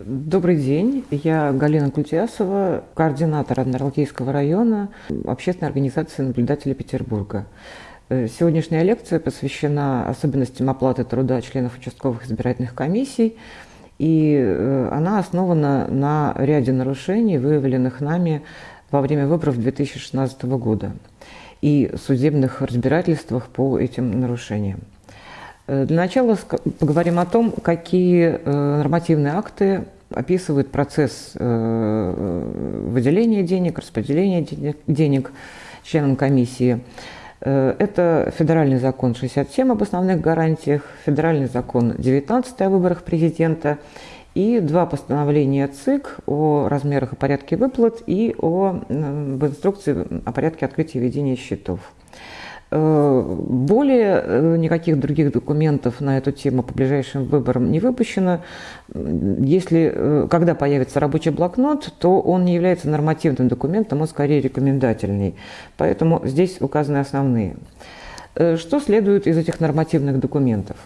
Добрый день, я Галина Кутясова, координатор Адмиралтейского района общественной организации наблюдателей Петербурга. Э, сегодняшняя лекция посвящена особенностям оплаты труда членов участковых избирательных комиссий, и э, она основана на ряде нарушений, выявленных нами во время выборов 2016 года и судебных разбирательствах по этим нарушениям. Э, для начала поговорим о том, какие нормативные акты описывают процесс выделения денег, распределения денег членам комиссии, Э, это федеральный закон 67 об основных гарантиях, федеральный закон 19 о выборах президента и два постановления ЦИК о размерах и порядке выплат и о, в инструкции о порядке открытия и ведения счетов. Э, более э, никаких других документов на эту тему по ближайшим выборам не выпущено. Если, э, когда появится рабочий блокнот, то он не является нормативным документом, он скорее рекомендательный. Поэтому здесь указаны основные. Что следует из этих нормативных документов?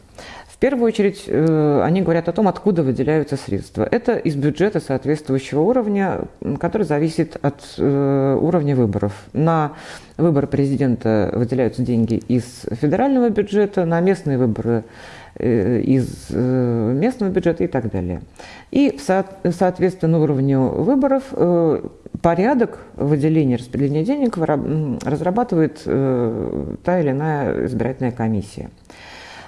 В первую очередь э, они говорят о том, откуда выделяются средства. Это из бюджета соответствующего уровня, который зависит от э, уровня выборов. На выборы президента выделяются деньги из федерального бюджета, на местные выборы э, из местного бюджета и так далее. И соответственно уровню выборов порядок выделения распределения денег разрабатывает та или иная избирательная комиссия.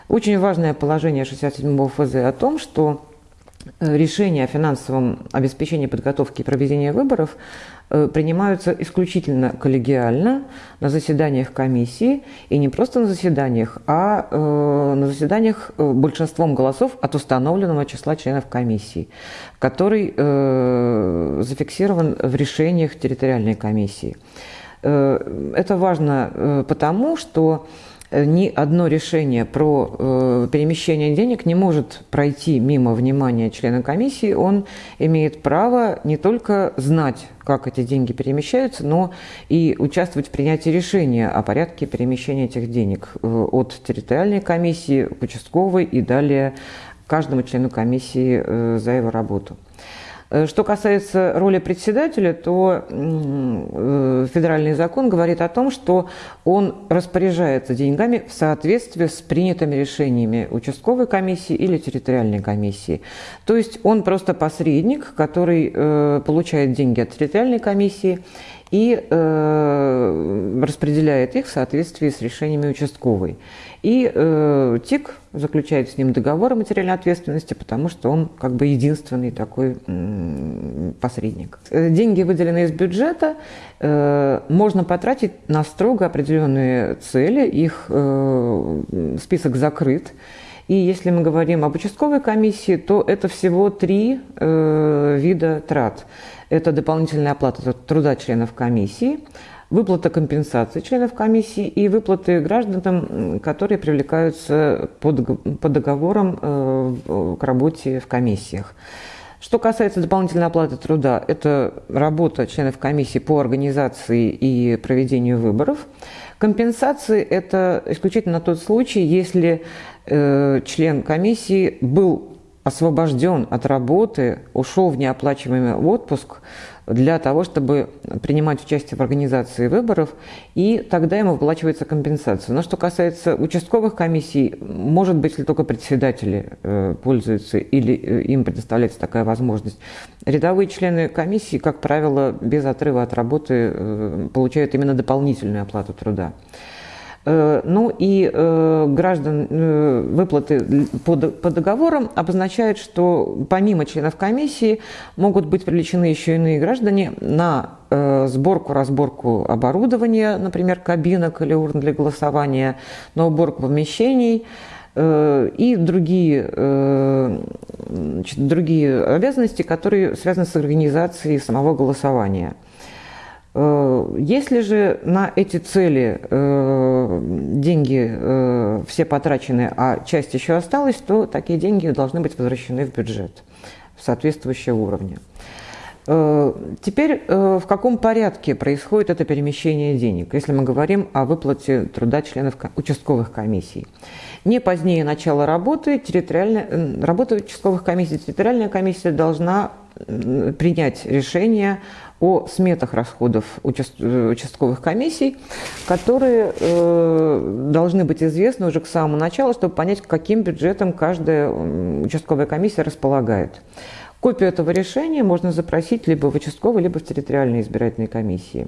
Очень важное положение 67-го ФЗ о том, что э, решения о финансовом обеспечении подготовки и проведения выборов э, принимаются исключительно коллегиально на заседаниях комиссии, и не просто на заседаниях, а э, на заседаниях большинством голосов от установленного числа членов комиссии, который зафиксирован в решениях территориальной комиссии. Это важно потому, что ни одно решение про э, перемещение денег не может пройти мимо внимания члена комиссии. Он имеет право не только знать, как эти деньги перемещаются, но и участвовать в принятии решения о порядке перемещения этих денег э, от территориальной комиссии к участковой и далее каждому члену комиссии э, за его работу. Э, что касается роли председателя, то э, федеральный закон говорит о том, что он распоряжается деньгами в соответствии с принятыми решениями участковой комиссии или территориальной комиссии. То есть он просто посредник, который э, получает деньги от территориальной комиссии и э, распределяет их в соответствии с решениями участковой. И э, ТИК заключает с ним договор о материальной ответственности, потому что он как бы единственный такой э, посредник. Деньги, выделенные из бюджета, э, можно потратить на строго определенные цели, их э, список закрыт. И если мы говорим об участковой комиссии, то это всего три э, вида трат. Это дополнительная оплата труда членов комиссии, выплата компенсации членов комиссии и выплаты гражданам, которые привлекаются по, договорам э, к работе в комиссиях. Что касается дополнительной оплаты труда, это работа членов комиссии по организации и проведению выборов. Компенсации – это исключительно тот случай, если э, член комиссии был освобожден от работы, ушел в неоплачиваемый отпуск для того, чтобы принимать участие в организации выборов, и тогда ему выплачивается компенсация. Но что касается участковых комиссий, может быть, если только председатели э, пользуются или э, им предоставляется такая возможность. Рядовые члены комиссии, как правило, без отрыва от работы э, получают именно дополнительную оплату труда. Э, ну и э, граждан э, выплаты по, договорам обозначают, что помимо членов комиссии могут быть привлечены еще иные граждане на сборку, разборку оборудования, например, кабинок или урн для голосования, на уборку помещений и другие, значит, другие обязанности, которые связаны с организацией самого голосования – если же на эти цели э, деньги э, все потрачены, а часть еще осталась, то такие деньги должны быть возвращены в бюджет в соответствующие уровни. Э, теперь в каком порядке происходит это перемещение денег, если мы говорим о выплате труда членов участковых комиссий? Не позднее начала работы, территориальная, работа участковых комиссий, территориальная комиссия должна принять решение о сметах расходов участковых комиссий, которые э, должны быть известны уже к самому началу, чтобы понять, каким бюджетом каждая участковая комиссия располагает. Копию этого решения можно запросить либо в участковой, либо в территориальной избирательной комиссии.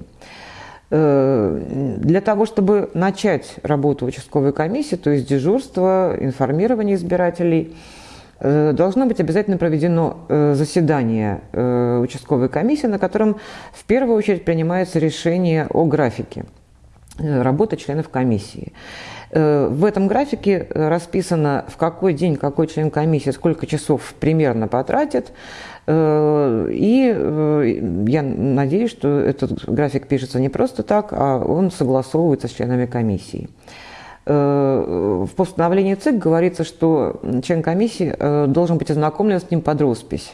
Э, для того, чтобы начать работу участковой комиссии, то есть дежурство, информирование избирателей – Э, должно быть обязательно проведено э, заседание э, участковой комиссии, на котором в первую очередь принимается решение о графике работы членов комиссии. В этом графике расписано, в какой день какой член комиссии сколько часов примерно потратит. И я надеюсь, что этот график пишется не просто так, а он согласовывается с членами комиссии. Э, в постановлении ЦИК говорится, что член комиссии э, должен быть ознакомлен с ним под роспись.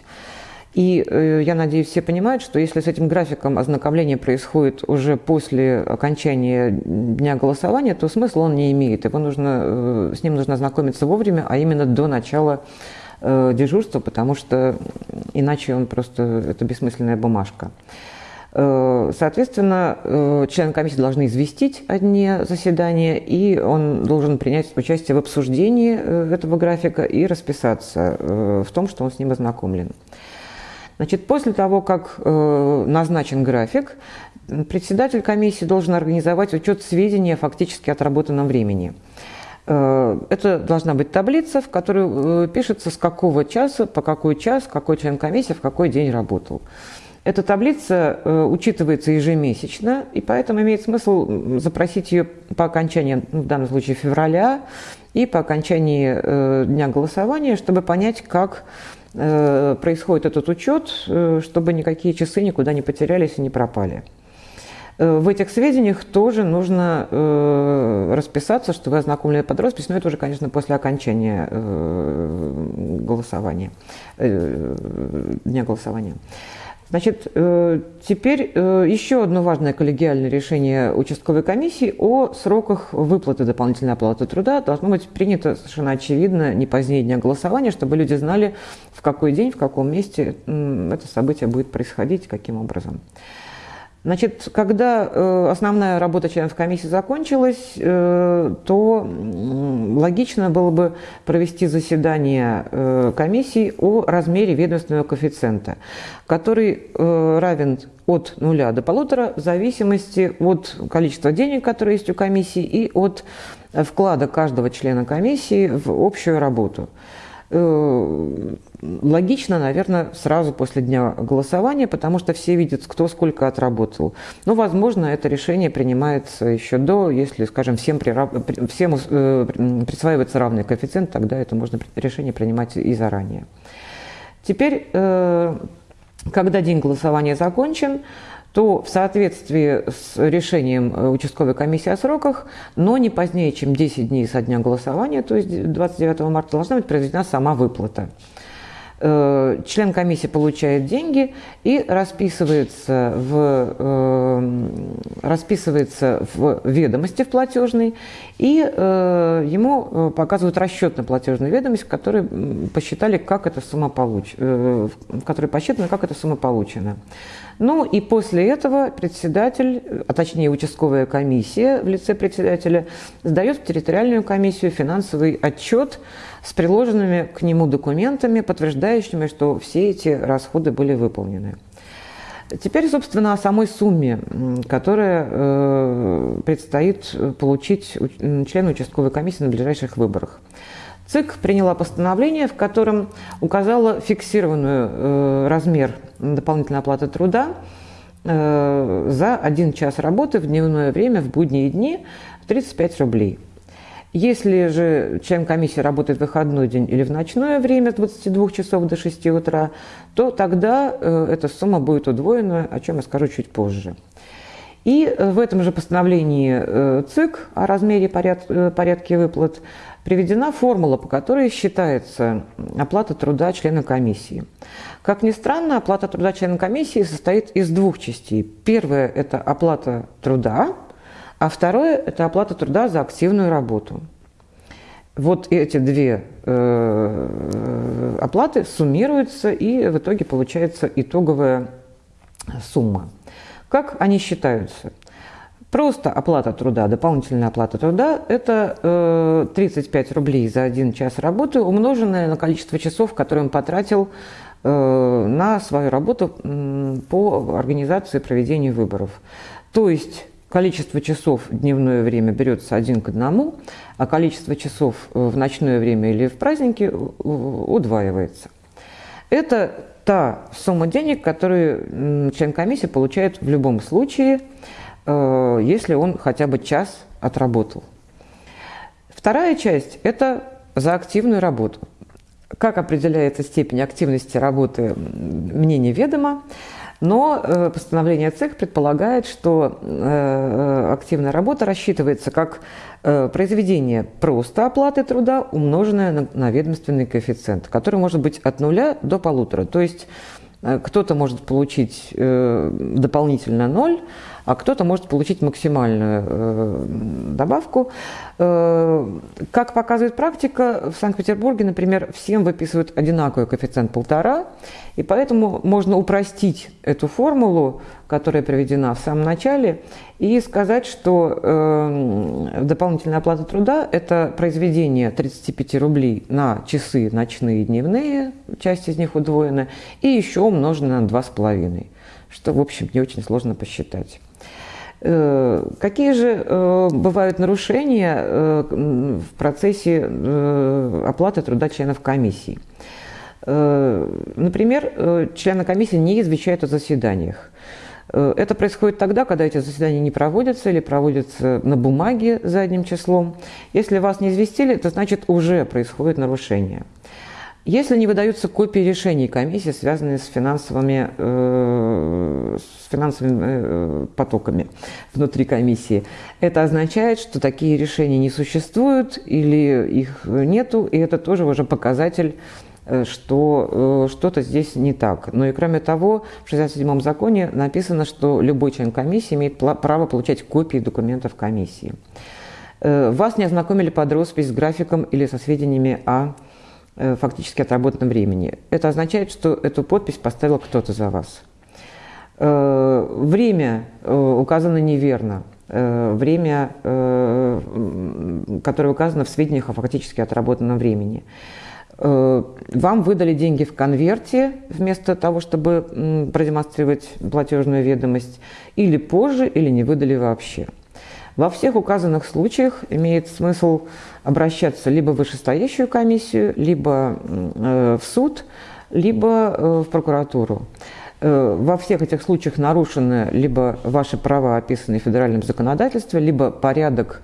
И э, я надеюсь, все понимают, что если с этим графиком ознакомления происходит уже после окончания дня голосования, то смысла он не имеет. Его нужно, с ним нужно ознакомиться вовремя, а именно до начала дежурства, потому что иначе он просто это бессмысленная бумажка. Э, соответственно, э, члены комиссии должны известить о дне заседания, и он должен принять участие в обсуждении э, этого графика и расписаться в том, что он с ним ознакомлен. Значит, после того, как назначен график, председатель комиссии должен организовать учет сведений о фактически отработанном времени. Это должна быть таблица, в которой пишется, с какого часа, по какой час, какой член комиссии в какой день работал. Эта таблица э, учитывается ежемесячно, и поэтому имеет смысл запросить ее по окончании, ну, в данном случае февраля, и по окончании э, дня голосования, чтобы понять, как э, происходит этот учет, чтобы никакие часы никуда не потерялись и не пропали. В этих сведениях тоже нужно э, расписаться, что вы ознакомлены под роспись, но это уже, конечно, после окончания э, голосования, э, дня голосования. Значит, э, теперь э, еще одно важное коллегиальное решение участковой комиссии о сроках выплаты дополнительной оплаты труда должно быть принято совершенно очевидно не позднее дня голосования, чтобы люди знали, в какой день, в каком месте это событие будет происходить, каким образом. Значит, когда э, основная работа членов комиссии закончилась, э, то логично было бы провести заседание э, комиссии о размере ведомственного коэффициента, который равен от нуля до полутора в зависимости от количества денег, которые есть у комиссии, и от вклада каждого члена комиссии в общую работу. Э, логично, наверное, сразу после дня голосования, потому что все видят, кто сколько отработал. Но, возможно, это решение принимается еще до, если, скажем, всем, прирав... всем э, присваивается равный коэффициент, тогда это можно решение принимать и заранее. Теперь, э, когда день голосования закончен, то в соответствии с решением э, участковой комиссии о сроках, но не позднее, чем 10 дней со дня голосования, то есть 29 марта, должна быть произведена сама выплата. Э, член комиссии получает деньги и расписывается в, э, расписывается в ведомости в платежной, и э, ему показывают расчет на платежную ведомость, в которой посчитали, как эта сумма получ... в которой посчитано, как эта сумма получена. Ну и после этого председатель, а точнее участковая комиссия в лице председателя, сдает в территориальную комиссию финансовый отчет с приложенными к нему документами, подтверждающими, что все эти расходы были выполнены. Теперь, собственно, о самой сумме, которая э, предстоит получить члену участковой комиссии на ближайших выборах. ЦИК приняла постановление, в котором указала фиксированный э, размер дополнительной оплаты труда э, за один час работы в дневное время в будние дни в 35 рублей. Если же член комиссии работает в выходной день или в ночное время с 22 часов до 6 утра, то тогда э, эта сумма будет удвоена, о чем я скажу чуть позже. И э, в этом же постановлении э, ЦИК о размере поряд, порядке выплат приведена формула, по которой считается оплата труда члена комиссии. Как ни странно, оплата труда члена комиссии состоит из двух частей. Первая – это оплата труда, а второе – это оплата труда за активную работу. Вот эти две э, оплаты суммируются, и в итоге получается итоговая сумма. Как они считаются? Просто оплата труда, дополнительная оплата труда – это э, 35 рублей за один час работы, умноженное на количество часов, которые он потратил э, на свою работу э, по организации проведения выборов. То есть количество часов в дневное время берется один к одному, а количество часов в ночное время или в праздники удваивается. Это та сумма денег, которую член комиссии получает в любом случае – Э, если он хотя бы час отработал. Вторая часть – это за активную работу. Как определяется степень активности работы, мне неведомо, но э, постановление ЦЕК предполагает, что э, активная работа рассчитывается как произведение просто оплаты труда, умноженное на ведомственный коэффициент, который может быть от нуля до полутора. То есть кто-то может получить дополнительно ноль, а кто-то может получить максимальную э, добавку. Э, как показывает практика, в Санкт-Петербурге, например, всем выписывают одинаковый коэффициент полтора, и поэтому можно упростить эту формулу, которая приведена в самом начале, и сказать, что э, дополнительная оплата труда – это произведение 35 рублей на часы ночные и дневные, часть из них удвоена, и еще умноженное на 2,5, что, в общем, не очень сложно посчитать. Э, какие же э, бывают нарушения э, в процессе оплаты труда членов комиссии? Например, члены комиссии не извещают о заседаниях. Это происходит тогда, когда эти заседания не проводятся или проводятся на бумаге задним числом. Если вас не известили, это значит уже происходит нарушение. Если не выдаются копии решений комиссии, связанные с финансовыми, э, с финансовыми э, потоками внутри комиссии, это означает, что такие решения не существуют или их нету, и это тоже уже показатель э, что э, что-то здесь не так. Но и кроме того, в 67-м законе написано, что любой член комиссии имеет право получать копии документов комиссии. Э, вас не ознакомили под роспись с графиком или со сведениями о фактически отработанном времени. Это означает, что эту подпись поставил кто-то за вас. Э, время э, указано неверно. Время, которое указано в сведениях о фактически отработанном времени. Вам выдали деньги в конверте вместо того, чтобы продемонстрировать платежную ведомость, или позже, или не выдали вообще. Во всех указанных случаях имеет смысл обращаться либо в вышестоящую комиссию, либо э, в суд, либо э, в прокуратуру. Э, во всех этих случаях нарушены либо ваши права, описанные в федеральном законодательстве, либо порядок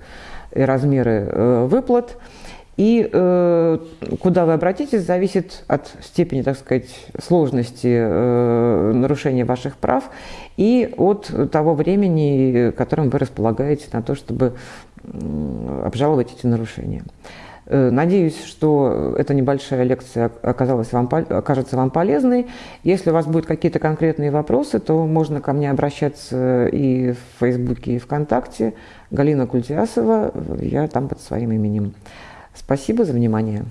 и размеры выплат – и э, куда вы обратитесь, зависит от степени, так сказать, сложности э, нарушения ваших прав и от того времени, которым вы располагаете на то, чтобы э, обжаловать эти нарушения. Э, надеюсь, что эта небольшая лекция оказалась вам, окажется вам полезной. Если у вас будут какие-то конкретные вопросы, то можно ко мне обращаться и в Фейсбуке, и ВКонтакте. Галина Культиасова, я там под своим именем. Спасибо за внимание.